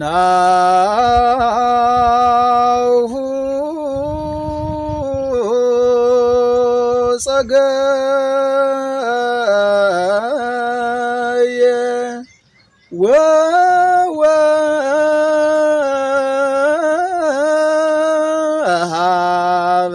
ናሁ ጸገየ ወወሃበ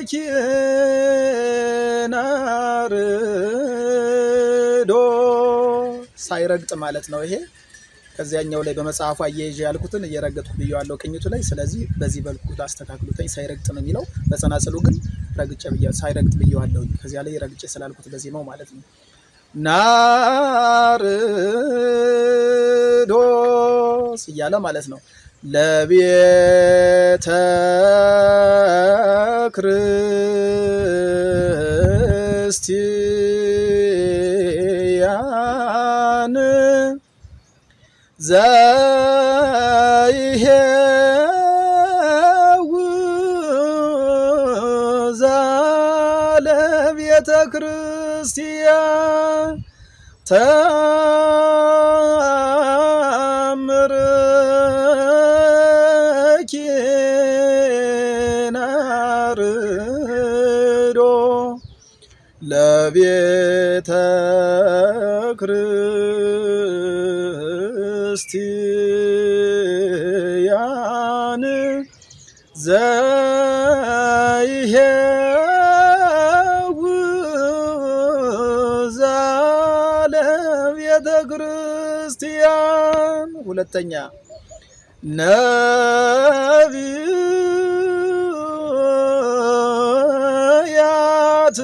ተአምርኪ ናርዶ ሳይረግጥ ማለት ነው ይሄ ከዚያኛው ላይ በመጽሐፉ አያይዤ ያልኩትን እየረገጥኩ ብየዋለሁ ቅኝቱ ላይ። ስለዚህ በዚህ በልኩ ላስተካክሉትኝ። ሳይረግጥ ነው የሚለው በጸናጽሉ ግን ረግጬ ሳይረግጥ ብየዋለሁ። ከዚያ ላይ ረግጬ ስላልኩት በዜማው ማለት ነው። ናርዶስ እያለ ማለት ነው። ለቤተ ክርስቲያን ዘይሄው ዛለቤተ ክርስቲያን ተአምርኪ ናርዶ ለቤተ ክርስቲያን ዛለቤተ ክርስቲያን። ሁለተኛ ነቢያት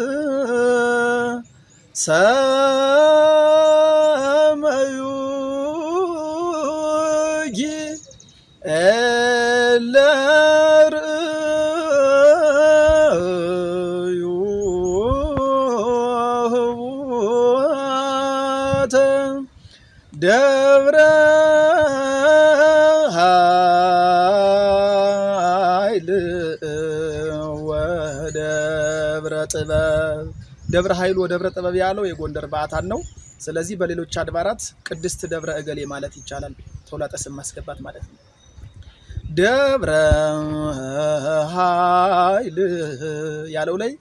ደብረ ኃይል ወደብረ ጥበብ ደብረ ኃይል ወደብረ ጥበብ ያለው የጎንደር በዓታን ነው። ስለዚህ በሌሎች አድባራት ቅድስት ደብረ እገሌ ማለት ይቻላል። ተውላጠ ስም ማስገባት ማለት ነው። ደብረ ኃይል ያለው ላይ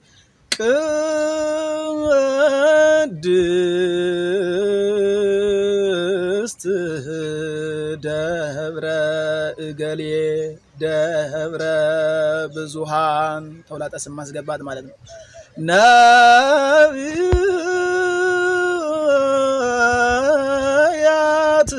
ቅድስት ደብረ እገሌ ደብረ ብዙሃን ተውላጠ ስም ማስገባት ማለት ነው። ነቢያት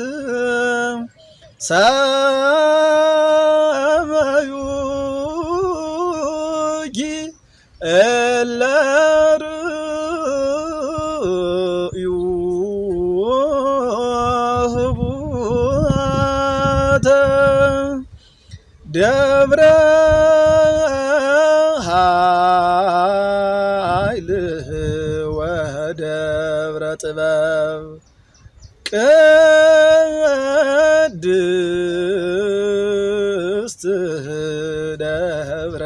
ደብረ ኃይል ወደብረ ጥበብ ቅድስት ደብረ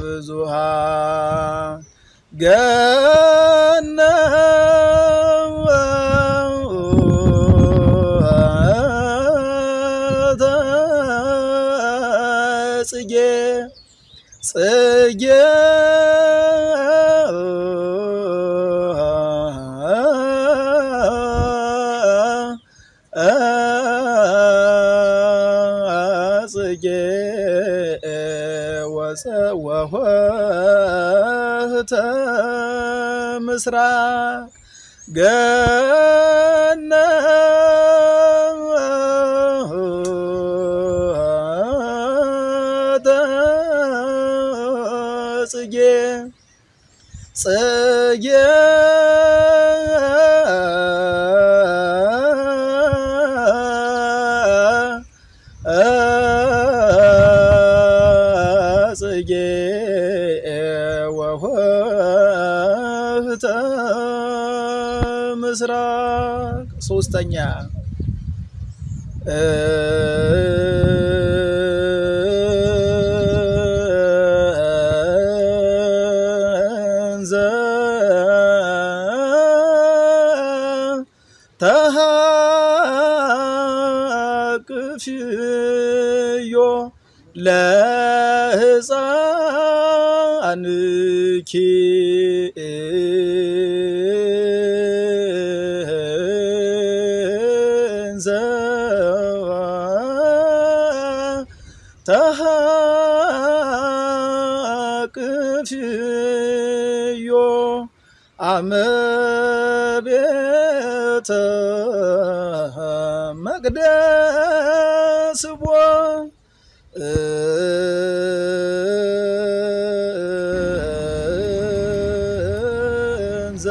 ብዙሃን ወኆኅተ ምስራቅ ገነተ ጽጌ ጽጌ ምስራቅ ሶስተኛ። ተሃቅፍዮ ለሕፃንኪ አመ ቤተ መቅደስ ቦ እንዘ